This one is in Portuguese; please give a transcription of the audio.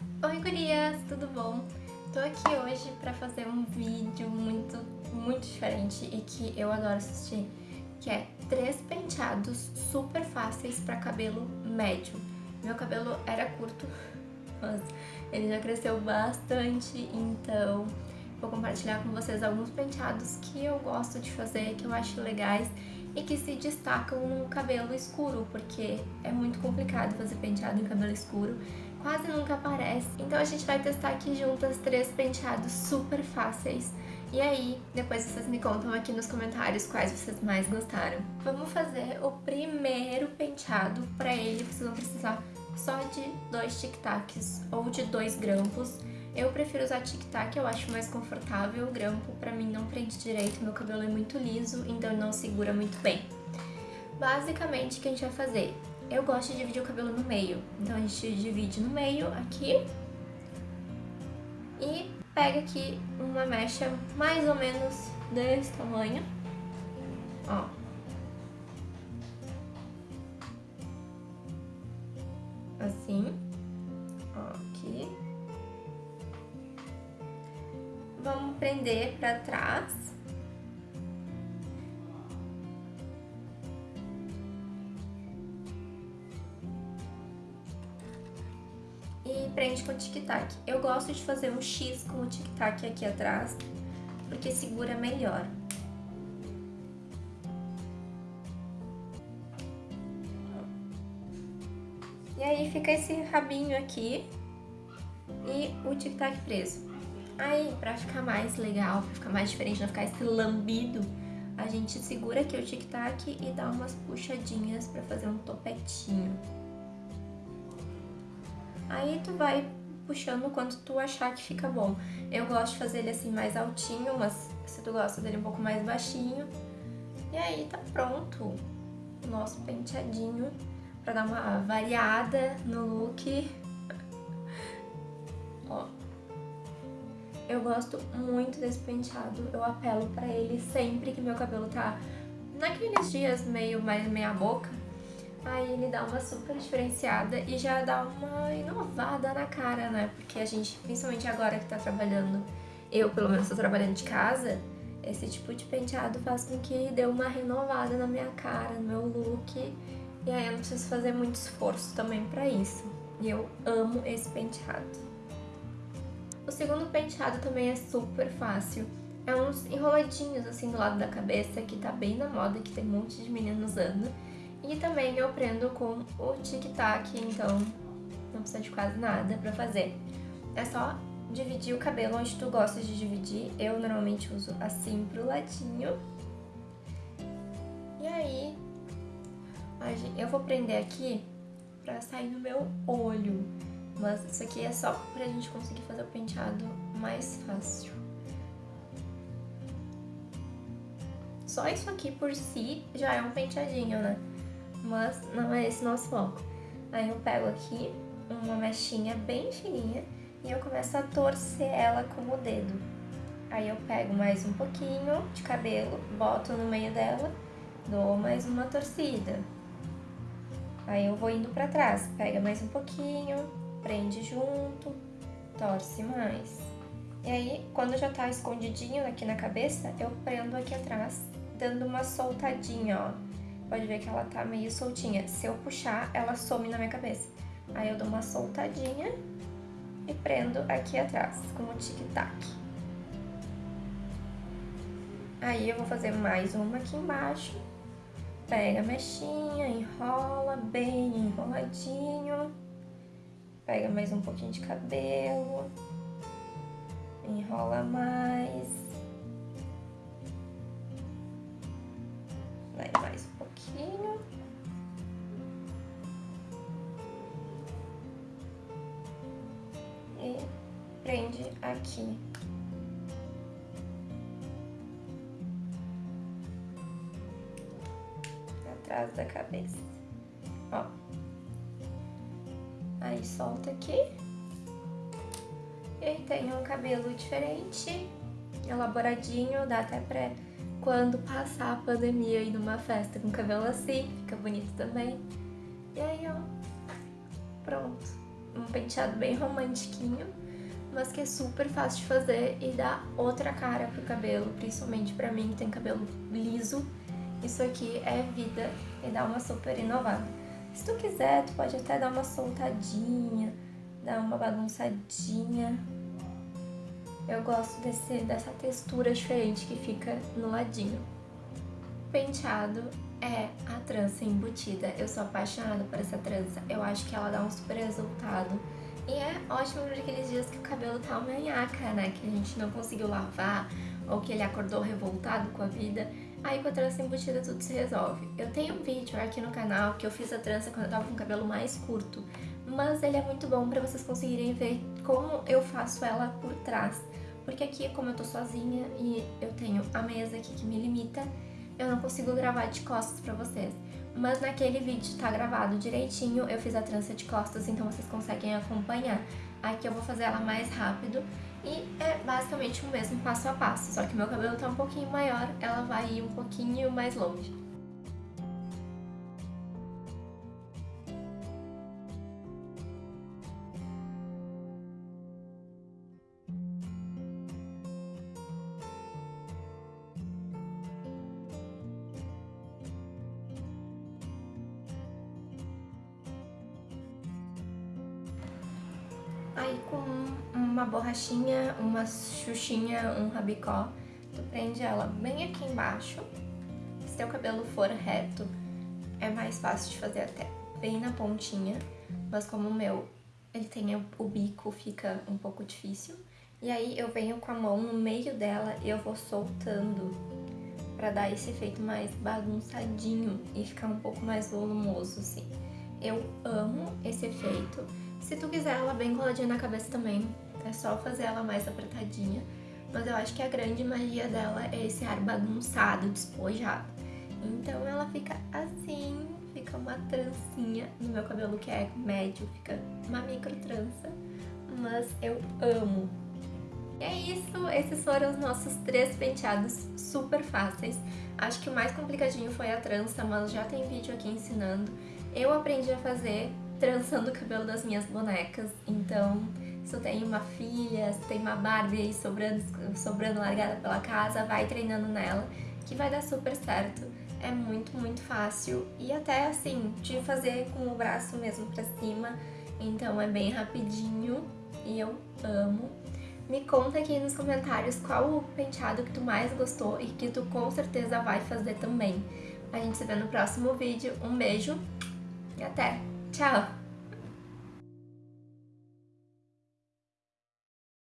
Oi gurias, tudo bom? Tô aqui hoje pra fazer um vídeo muito, muito diferente e que eu adoro assistir, que é três penteados super fáceis pra cabelo médio. Meu cabelo era curto, mas ele já cresceu bastante, então vou compartilhar com vocês alguns penteados que eu gosto de fazer, que eu acho legais e que se destacam no cabelo escuro, porque é muito complicado fazer penteado em cabelo escuro, quase nunca aparece. Então a gente vai testar aqui juntas três penteados super fáceis. E aí, depois vocês me contam aqui nos comentários quais vocês mais gostaram. Vamos fazer o primeiro penteado. Para ele, vocês vão precisar só de dois tic-tacs ou de dois grampos. Eu prefiro usar tic-tac, eu acho mais confortável. O grampo pra mim não prende direito, meu cabelo é muito liso, então não segura muito bem. Basicamente, o que a gente vai fazer? Eu gosto de dividir o cabelo no meio, então a gente divide no meio aqui e pega aqui uma mecha mais ou menos desse tamanho, ó. Assim, ó, aqui. Vamos prender pra trás. E prende com o tic-tac. Eu gosto de fazer um X com o tic-tac aqui atrás, porque segura melhor. E aí fica esse rabinho aqui e o tic-tac preso. Aí, pra ficar mais legal, pra ficar mais diferente, não ficar esse lambido, a gente segura aqui o tic-tac e dá umas puxadinhas pra fazer um topetinho. Aí tu vai puxando quanto tu achar que fica bom. Eu gosto de fazer ele assim mais altinho, mas se tu gosta dele um pouco mais baixinho. E aí tá pronto o nosso penteadinho pra dar uma variada no look. Ó. Eu gosto muito desse penteado, eu apelo pra ele sempre que meu cabelo tá naqueles dias meio mais meia boca. Aí ele dá uma super diferenciada e já dá uma inovada na cara, né? Porque a gente, principalmente agora que tá trabalhando, eu pelo menos tô trabalhando de casa, esse tipo de penteado faz com que dê uma renovada na minha cara, no meu look. E aí eu não preciso fazer muito esforço também pra isso. E eu amo esse penteado. O segundo penteado também é super fácil. É uns enroladinhos assim do lado da cabeça, que tá bem na moda, que tem um monte de meninos usando. E também eu prendo com o tic-tac, então não precisa de quase nada pra fazer. É só dividir o cabelo onde tu gosta de dividir. Eu normalmente uso assim pro ladinho. E aí, eu vou prender aqui pra sair no meu olho. Mas isso aqui é só pra gente conseguir fazer o penteado mais fácil. Só isso aqui por si já é um penteadinho, né? Mas não é esse nosso foco. Aí eu pego aqui uma mechinha bem fininha e eu começo a torcer ela com o dedo. Aí eu pego mais um pouquinho de cabelo, boto no meio dela, dou mais uma torcida. Aí eu vou indo pra trás, pega mais um pouquinho, prende junto, torce mais. E aí, quando já tá escondidinho aqui na cabeça, eu prendo aqui atrás, dando uma soltadinha, ó. Pode ver que ela tá meio soltinha. Se eu puxar, ela some na minha cabeça. Aí eu dou uma soltadinha e prendo aqui atrás, com o tic-tac. Aí eu vou fazer mais uma aqui embaixo. Pega a mechinha, enrola bem enroladinho. Pega mais um pouquinho de cabelo. Prende aqui. Atrás da cabeça. Ó. Aí solta aqui. E aí tem um cabelo diferente, elaboradinho, dá até pra quando passar a pandemia ir numa festa com cabelo assim, fica bonito também. E aí, ó, pronto. um penteado bem romantiquinho, mas que é super fácil de fazer e dá outra cara pro cabelo, principalmente pra mim que tem cabelo liso. Isso aqui é vida e dá uma super inovada. Se tu quiser, tu pode até dar uma soltadinha, dar uma bagunçadinha. Eu gosto desse, dessa textura diferente que fica no ladinho. Penteado é a trança embutida. Eu sou apaixonada por essa trança. Eu acho que ela dá um super resultado. E é ótimo para aqueles dias que o cabelo tá uma nhaca, né? Que a gente não conseguiu lavar ou que ele acordou revoltado com a vida. Aí com a trança embutida tudo se resolve. Eu tenho um vídeo aqui no canal que eu fiz a trança quando eu tava com o cabelo mais curto. Mas ele é muito bom para vocês conseguirem ver como eu faço ela por trás. Porque aqui, como eu tô sozinha e eu tenho a mesa aqui que me limita, eu não consigo gravar de costas pra vocês. Mas naquele vídeo tá gravado direitinho, eu fiz a trança de costas, então vocês conseguem acompanhar. Aqui eu vou fazer ela mais rápido e é basicamente o mesmo passo a passo, só que meu cabelo tá um pouquinho maior, ela vai ir um pouquinho mais longe. Aí com uma borrachinha, uma xuxinha, um rabicó, tu prende ela bem aqui embaixo. Se teu cabelo for reto, é mais fácil de fazer até bem na pontinha, mas como o meu, ele tem o bico, fica um pouco difícil. E aí eu venho com a mão no meio dela e eu vou soltando pra dar esse efeito mais bagunçadinho e ficar um pouco mais volumoso, assim. Eu amo esse efeito. Se tu quiser ela bem coladinha na cabeça também, é só fazer ela mais apertadinha. Mas eu acho que a grande magia dela é esse ar bagunçado, despojado. Então ela fica assim, fica uma trancinha no meu cabelo que é médio, fica uma micro trança. Mas eu amo. E é isso, esses foram os nossos três penteados super fáceis. Acho que o mais complicadinho foi a trança, mas já tem vídeo aqui ensinando. Eu aprendi a fazer trançando o cabelo das minhas bonecas. Então, se eu tenho uma filha, se tem uma Barbie aí sobrando, sobrando largada pela casa, vai treinando nela, que vai dar super certo. É muito, muito fácil e até assim, de fazer com o braço mesmo pra cima. Então é bem rapidinho e eu amo. Me conta aqui nos comentários qual o penteado que tu mais gostou e que tu com certeza vai fazer também. A gente se vê no próximo vídeo. Um beijo e até! Ciao!